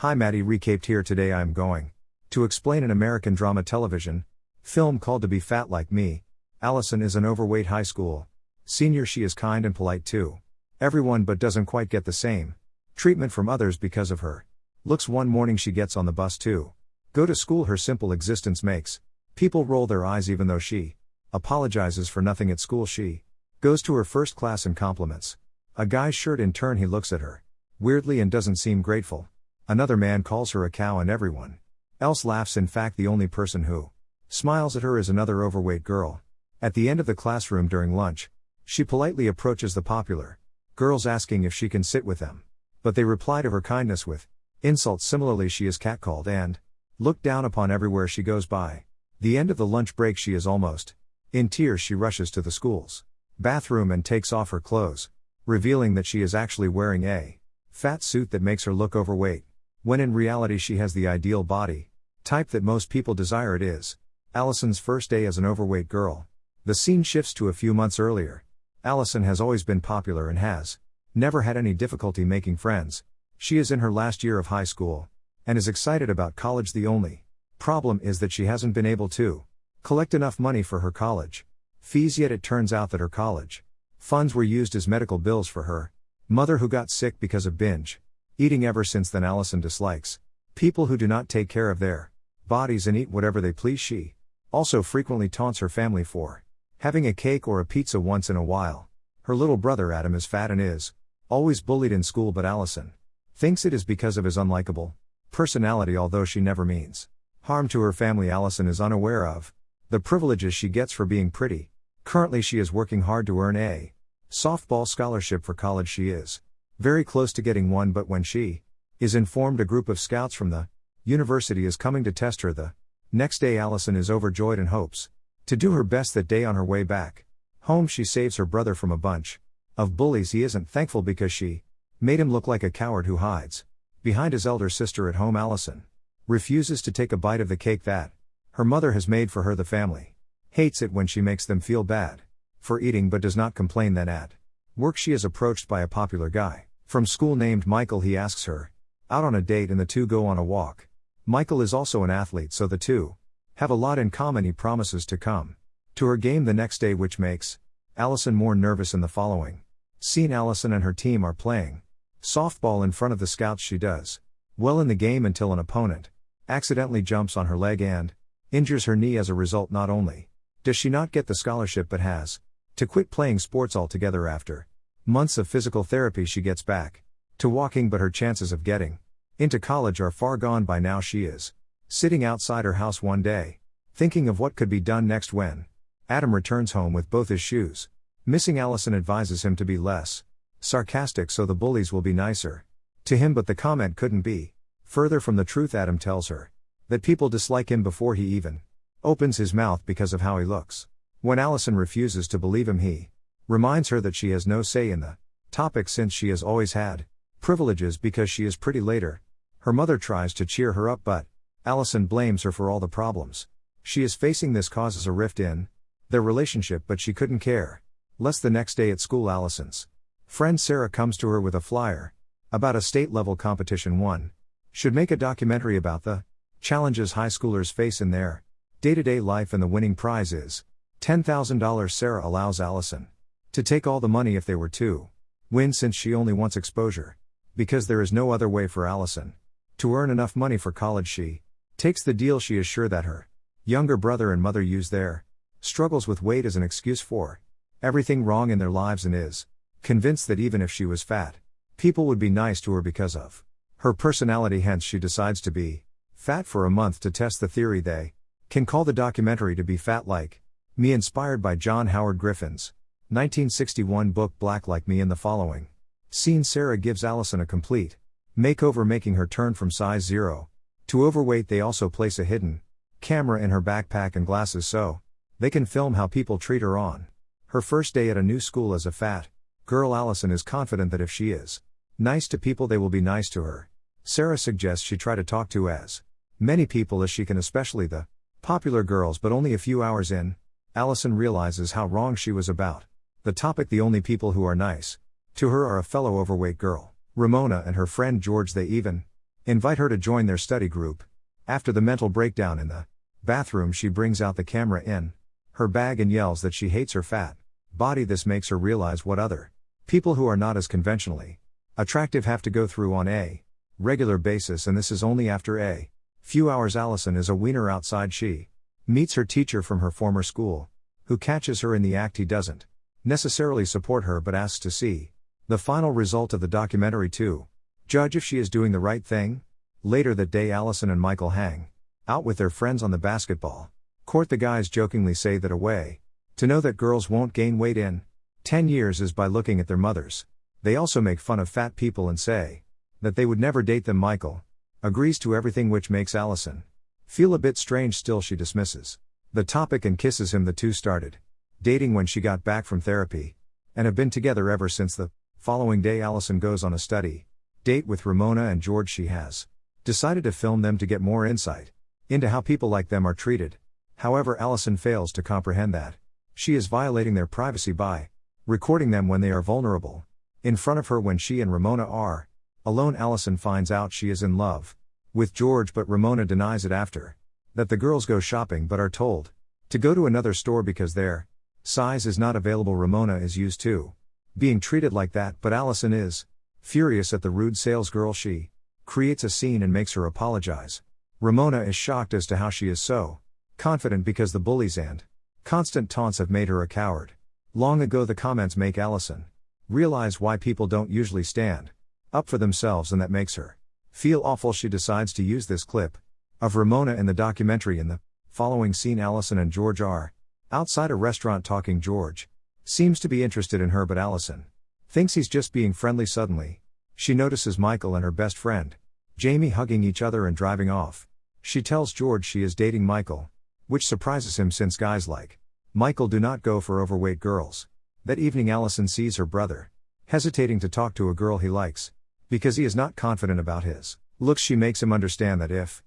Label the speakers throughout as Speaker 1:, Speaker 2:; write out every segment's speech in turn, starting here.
Speaker 1: Hi Maddie recaped here today I am going to explain an American drama television film called To Be Fat Like Me. Allison is an overweight high school senior she is kind and polite too. Everyone but doesn't quite get the same treatment from others because of her. Looks one morning she gets on the bus too. Go to school her simple existence makes. People roll their eyes even though she apologizes for nothing at school she goes to her first class and compliments. A guy's shirt in turn he looks at her weirdly and doesn't seem grateful. Another man calls her a cow and everyone else laughs in fact the only person who smiles at her is another overweight girl. At the end of the classroom during lunch, she politely approaches the popular girls asking if she can sit with them. But they reply to her kindness with insults similarly she is catcalled and looked down upon everywhere she goes by. The end of the lunch break she is almost in tears she rushes to the school's bathroom and takes off her clothes, revealing that she is actually wearing a fat suit that makes her look overweight, when in reality she has the ideal body type that most people desire it is. Allison's first day as an overweight girl. The scene shifts to a few months earlier. Allison has always been popular and has never had any difficulty making friends. She is in her last year of high school and is excited about college. The only problem is that she hasn't been able to collect enough money for her college fees yet it turns out that her college funds were used as medical bills for her mother who got sick because of binge eating ever since then Allison dislikes people who do not take care of their bodies and eat whatever they please she also frequently taunts her family for having a cake or a pizza once in a while her little brother Adam is fat and is always bullied in school but Allison thinks it is because of his unlikable personality although she never means harm to her family Allison is unaware of the privileges she gets for being pretty. Currently, she is working hard to earn a softball scholarship for college. She is very close to getting one, but when she is informed a group of scouts from the university is coming to test her, the next day Allison is overjoyed and hopes to do her best that day on her way back. Home, she saves her brother from a bunch of bullies. He isn't thankful because she made him look like a coward who hides behind his elder sister at home. Allison refuses to take a bite of the cake that her mother has made for her the family. Hates it when she makes them feel bad for eating but does not complain then at work she is approached by a popular guy from school named Michael he asks her out on a date and the two go on a walk. Michael is also an athlete so the two have a lot in common he promises to come to her game the next day which makes Allison more nervous in the following scene Allison and her team are playing softball in front of the scouts she does well in the game until an opponent accidentally jumps on her leg and injures her knee as a result not only does she not get the scholarship but has to quit playing sports altogether after months of physical therapy she gets back to walking but her chances of getting into college are far gone by now. She is sitting outside her house one day thinking of what could be done next when Adam returns home with both his shoes. Missing Allison advises him to be less sarcastic so the bullies will be nicer to him but the comment couldn't be further from the truth. Adam tells her that people dislike him before he even opens his mouth because of how he looks. When Allison refuses to believe him, he reminds her that she has no say in the topic since she has always had privileges because she is pretty later. Her mother tries to cheer her up, but Allison blames her for all the problems. She is facing this causes a rift in their relationship, but she couldn't care. Less the next day at school, Allison's friend Sarah comes to her with a flyer about a state level competition one should make a documentary about the Challenges high schoolers face in their day to day life, and the winning prize is $10,000. Sarah allows Allison to take all the money if they were to win since she only wants exposure. Because there is no other way for Allison to earn enough money for college, she takes the deal. She is sure that her younger brother and mother use their struggles with weight as an excuse for everything wrong in their lives and is convinced that even if she was fat, people would be nice to her because of her personality. Hence, she decides to be Fat for a month to test the theory they can call the documentary to be fat like me, inspired by John Howard Griffin's 1961 book Black Like Me. In the following scene, Sarah gives Allison a complete makeover, making her turn from size 0 to overweight. They also place a hidden camera in her backpack and glasses so they can film how people treat her on her first day at a new school as a fat girl. Allison is confident that if she is nice to people, they will be nice to her. Sarah suggests she try to talk to as Many people as she can, especially the popular girls, but only a few hours in, Allison realizes how wrong she was about the topic. The only people who are nice to her are a fellow overweight girl, Ramona, and her friend George. They even invite her to join their study group. After the mental breakdown in the bathroom, she brings out the camera in her bag and yells that she hates her fat body. This makes her realize what other people who are not as conventionally attractive have to go through on a regular basis, and this is only after a few hours. Allison is a wiener outside. She meets her teacher from her former school, who catches her in the act. He doesn't necessarily support her but asks to see the final result of the documentary too. judge if she is doing the right thing. Later that day, Allison and Michael hang out with their friends on the basketball court. The guys jokingly say that a way to know that girls won't gain weight in 10 years is by looking at their mothers. They also make fun of fat people and say that they would never date them. Michael agrees to everything, which makes Allison feel a bit strange. Still, she dismisses the topic and kisses him. The two started dating when she got back from therapy and have been together ever since. The following day, Allison goes on a study date with Ramona and George. She has decided to film them to get more insight into how people like them are treated. However, Allison fails to comprehend that. She is violating their privacy by recording them when they are vulnerable. In front of her, when she and Ramona are alone, Allison finds out she is in love with George, but Ramona denies it after that the girls go shopping but are told to go to another store because their size is not available. Ramona is used to being treated like that, but Allison is furious at the rude salesgirl. She creates a scene and makes her apologize. Ramona is shocked as to how she is so Confident because the bullies and constant taunts have made her a coward. Long ago, the comments make Allison realize why people don't usually stand up for themselves, and that makes her feel awful. She decides to use this clip of Ramona in the documentary. In the following scene, Allison and George are outside a restaurant talking. George seems to be interested in her, but Allison thinks he's just being friendly. Suddenly, she notices Michael and her best friend, Jamie, hugging each other and driving off. She tells George she is dating Michael, which surprises him since guys like Michael do not go for overweight girls. That evening, Allison sees her brother hesitating to talk to a girl he likes because he is not confident about his looks. She makes him understand that if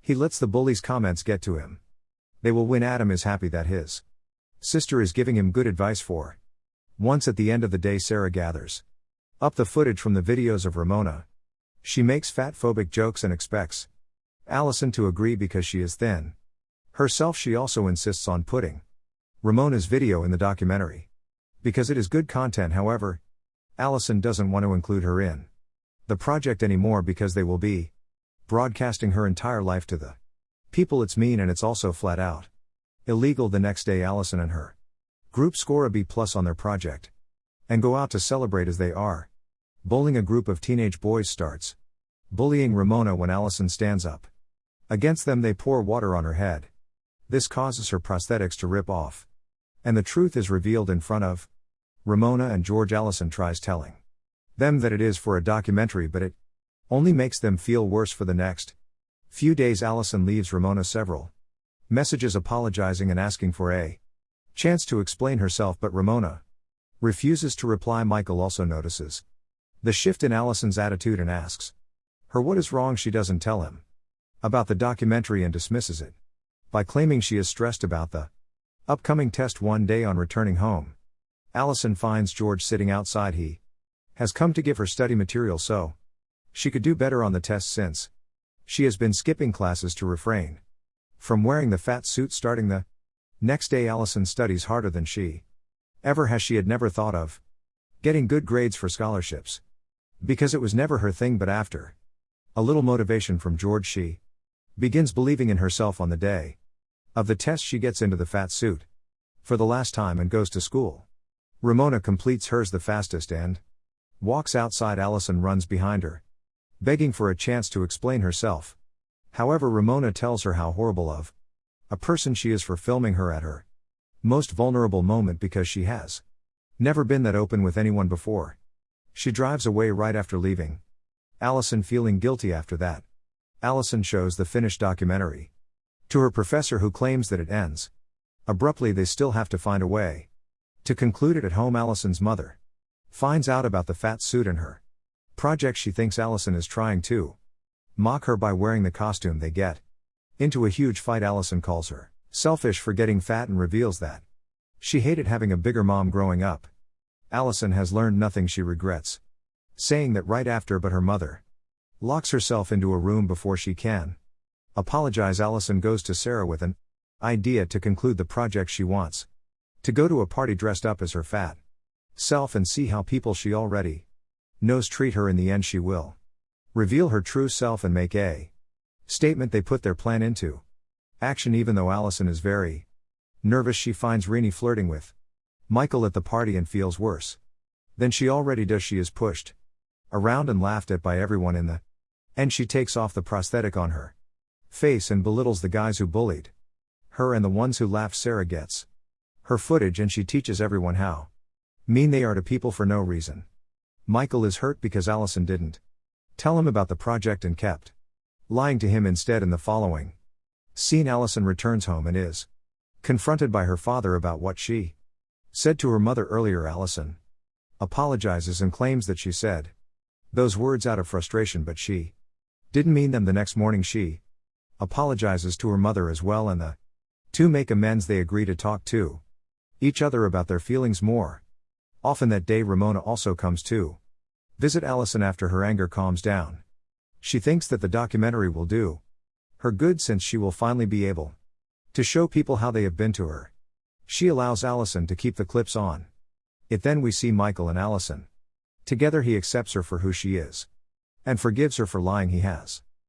Speaker 1: he lets the bully's comments get to him, they will win. Adam is happy that his sister is giving him good advice for. Once at the end of the day, Sarah gathers up the footage from the videos of Ramona. She makes fat phobic jokes and expects Allison to agree because she is thin. Herself, she also insists on putting Ramona's video in the documentary. Because it is good content, however, Allison doesn't want to include her in the project anymore because they will be broadcasting her entire life to the people. It's mean and it's also flat out illegal. The next day, Allison and her group score a B plus on their project and go out to celebrate as they are. Bowling a group of teenage boys starts bullying Ramona when Allison stands up. Against them, they pour water on her head. This causes her prosthetics to rip off. And the truth is revealed in front of Ramona and George Allison tries telling them that it is for a documentary, but it only makes them feel worse for the next few days. Allison leaves Ramona several messages apologizing and asking for a chance to explain herself, but Ramona refuses to reply. Michael also notices the shift in Allison's attitude and asks her what is wrong. She doesn't tell him about the documentary and dismisses it by claiming she is stressed about the upcoming test one day on returning home. Allison finds George sitting outside. He has come to give her study material so she could do better on the test since she has been skipping classes to refrain from wearing the fat suit starting the next day. Allison studies harder than she ever has. She had never thought of getting good grades for scholarships because it was never her thing, but after a little motivation from George, she begins believing in herself on the day of the test, she gets into the fat suit. For the last time and goes to school. Ramona completes hers the fastest and walks outside. Allison runs behind her, begging for a chance to explain herself. However, Ramona tells her how horrible of a person she is for filming her at her most vulnerable moment because she has never been that open with anyone before. She drives away right after leaving. Allison feeling guilty after that. Allison shows the finished documentary. To her professor, who claims that it ends. Abruptly, they still have to find a way. To conclude it at home, Allison's mother finds out about the fat suit in her project. She thinks Allison is trying to mock her by wearing the costume they get. Into a huge fight, Allison calls her selfish for getting fat and reveals that she hated having a bigger mom growing up. Allison has learned nothing she regrets. Saying that right after, but her mother Locks herself into a room before she can. Apologize Allison goes to Sarah with an idea to conclude the project she wants. To go to a party dressed up as her fat self and see how people she already knows treat her in the end she will. Reveal her true self and make a statement they put their plan into action even though Allison is very nervous she finds Rini flirting with Michael at the party and feels worse than she already does she is pushed around and laughed at by everyone in the and she takes off the prosthetic on her face and belittles the guys who bullied her and the ones who laughed Sarah gets her footage and she teaches everyone how mean they are to people for no reason. Michael is hurt because Allison didn't tell him about the project and kept lying to him instead in the following scene. Allison returns home and is confronted by her father about what she said to her mother earlier. Allison apologizes and claims that she said those words out of frustration but she didn't mean them. The next morning she apologizes to her mother as well and the two make amends. They agree to talk to each other about their feelings more Often that day, Ramona also comes to visit Allison after her anger calms down. She thinks that the documentary will do her good since she will finally be able to show people how they have been to her. She allows Allison to keep the clips on. It then we see Michael and Allison. Together he accepts her for who she is and forgives her for lying he has.